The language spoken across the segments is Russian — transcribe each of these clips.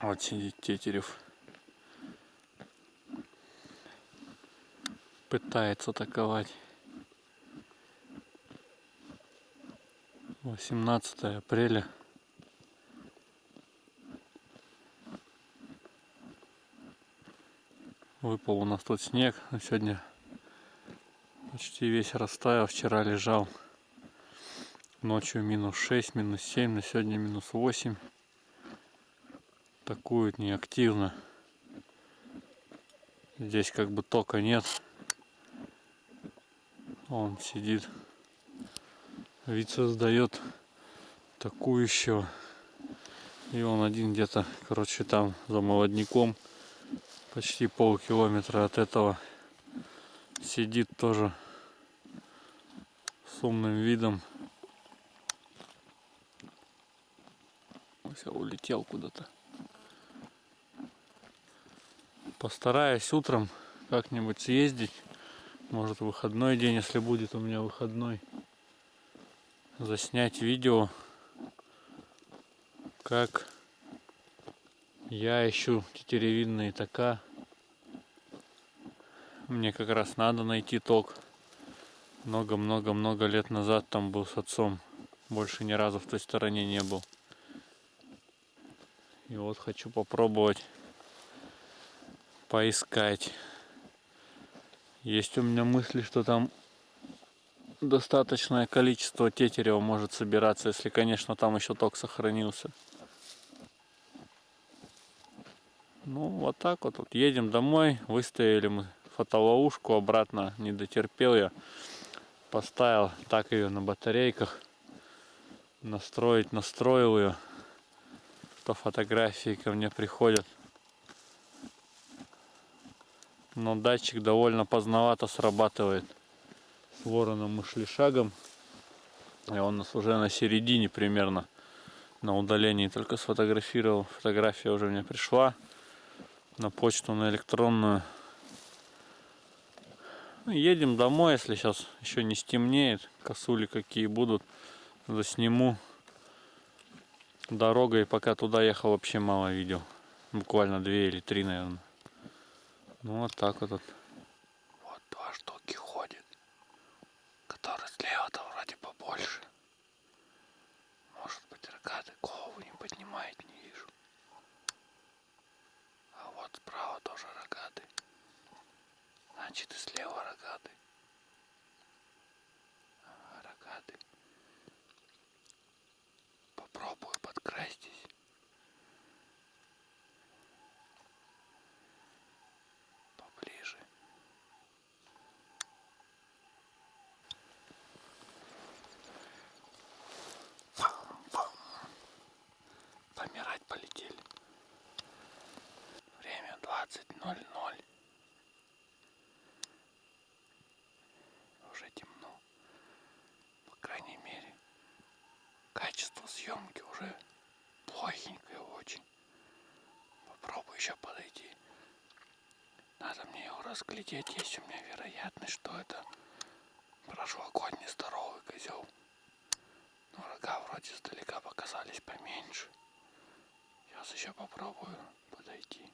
Вот сидит Тетерев. Пытается атаковать. 18 апреля. Выпал у нас тут снег. Сегодня почти весь растаял. Вчера лежал. Ночью минус 6, минус 7. На сегодня минус 8 атакуют неактивно. Здесь как бы тока нет. Он сидит. Вид создает такую И он один где-то, короче, там за молодняком. Почти полкилометра от этого. Сидит тоже с умным видом. Все, улетел куда-то. Постараюсь утром как-нибудь съездить. Может выходной день, если будет у меня выходной. Заснять видео, как я ищу тетеревинные тока. Мне как раз надо найти ток. Много-много-много лет назад там был с отцом. Больше ни разу в той стороне не был. И вот хочу попробовать поискать. Есть у меня мысли, что там достаточное количество тетерева может собираться, если, конечно, там еще ток сохранился. Ну, вот так вот. вот. Едем домой. Выставили мы фотоловушку обратно. Не дотерпел я. Поставил так ее на батарейках. Настроить, настроил ее. То фотографии ко мне приходят но датчик довольно поздновато срабатывает. С вороном мы шли шагом, и он нас уже на середине примерно на удалении только сфотографировал. Фотография уже мне пришла на почту, на электронную. Ну, едем домой, если сейчас еще не стемнеет. Косули какие будут, засниму. Дорогой, пока туда ехал, вообще мало видел. Буквально две или три, наверное. Ну вот так вот. Вот два штуки ходит. Который слева-то вроде побольше. Может быть рогатый голову не поднимает, не вижу. А вот справа тоже рогатый. Значит и слева рогатый. Ага, рогатый. Попробую подкрастись. полетели. Время 20.00. Уже темно. По крайней мере, качество съемки уже плохенькое очень. Попробую еще подойти. Надо мне его разглядеть. Есть у меня вероятность, что это прошлогодний здоровый козел. Но рога вроде издалека показались поменьше. Сейчас еще попробую подойти.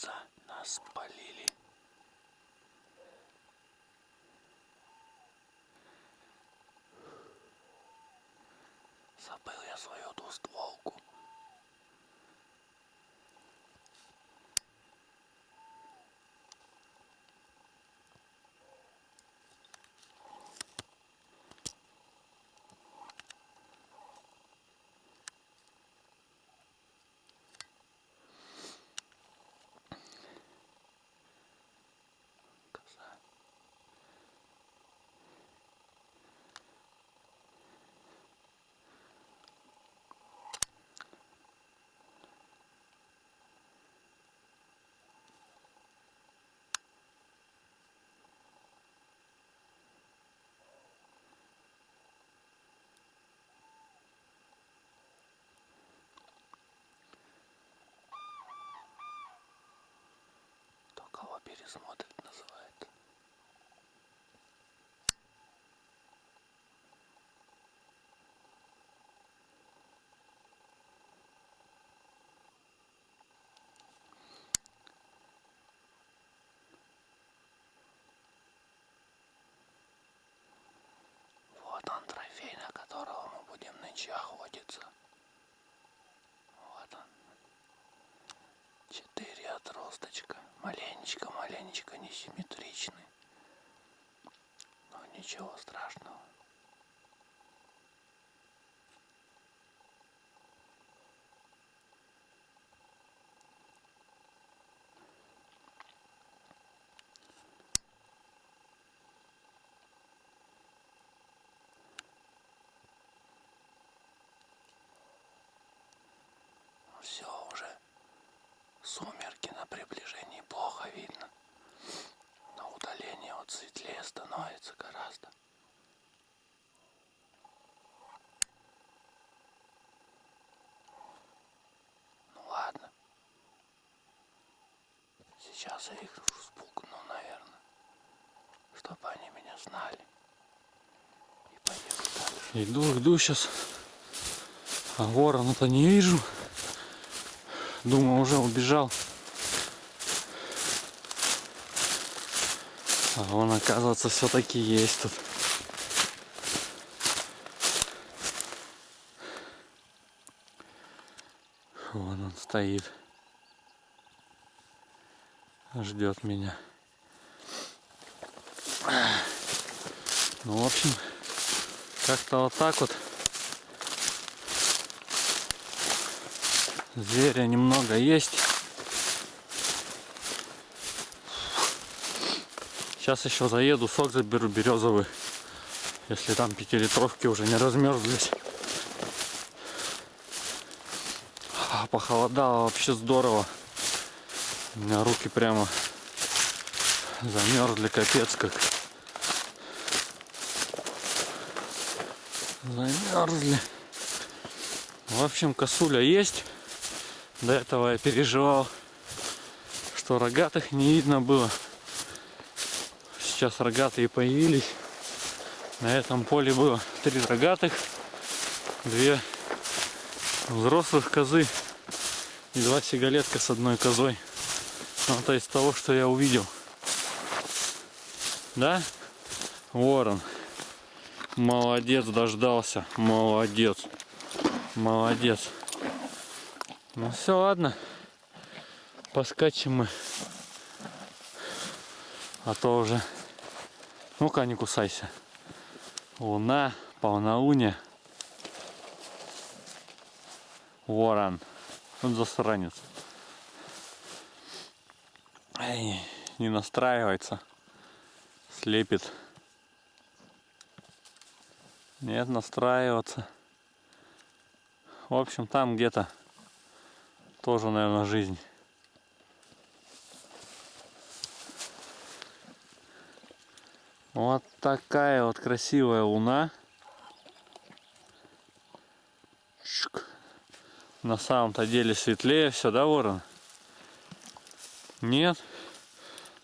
Кажется, нас спалили. Кого пересмотрит называется. Вот он трофей, на которого мы будем нынче охотиться. Вот он. Четыре отросточка. Маленечко, маленечко несимметричный. Но ничего страшного. Все уже. Сумерки на приближении плохо видно. На удалении вот светлее становится гораздо. Ну ладно. Сейчас я их спугну, наверное. Чтобы они меня знали. И поеду. Иду, иду сейчас. А ворона-то не вижу. Думаю, уже убежал. А он, оказывается, все-таки есть тут. Вон он стоит. Ждет меня. Ну, в общем, как-то вот так вот. Зверя немного есть. Сейчас еще заеду, сок заберу березовый. Если там пятилитровки уже не размерзлись. А, Похолодало вообще здорово. У меня руки прямо замерзли капец как. Замерзли. В общем, косуля есть. До этого я переживал, что рогатых не видно было. Сейчас рогатые появились. На этом поле было три рогатых, две взрослых козы и два сигалетка с одной козой. Ну, это из того, что я увидел. Да? Ворон. Молодец, дождался. Молодец. Молодец. Ну все, ладно. Поскачем мы. А то уже... Ну-ка, не кусайся. Луна, полнолуние. Ворон. Он засранец. Ай, не настраивается. Слепит. Нет, настраиваться. В общем, там где-то тоже, наверное, жизнь. Вот такая вот красивая луна. На самом-то деле светлее все, да, ворон? Нет?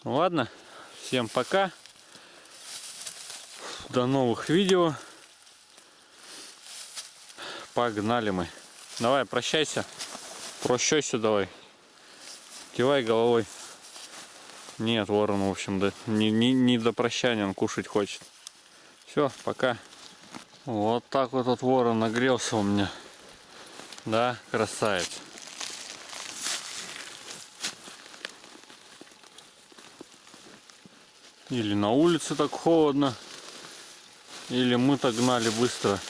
Ладно, всем пока. До новых видео. Погнали мы. Давай, прощайся. Прощайся давай. Кивай головой. Нет, ворон, в общем, да, не, не, не до прощания, он кушать хочет. Все, пока. Вот так вот этот ворон нагрелся у меня. Да, красавец. Или на улице так холодно, или мы так гнали быстро.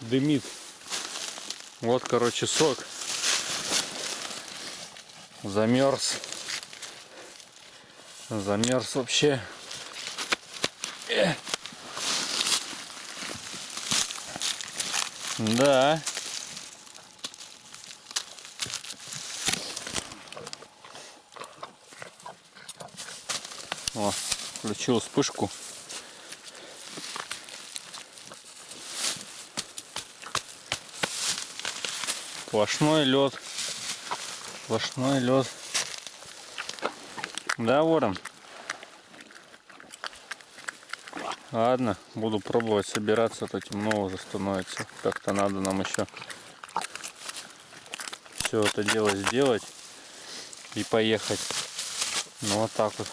Дымит. Вот, короче, сок. Замерз. Замерз вообще. Да. О, включил вспышку. Сплошной лед. Сплошной лед. Да, ворон? Ладно, буду пробовать собираться, а то темно уже становится. Как-то надо нам еще все это дело сделать и поехать. Ну вот так вот.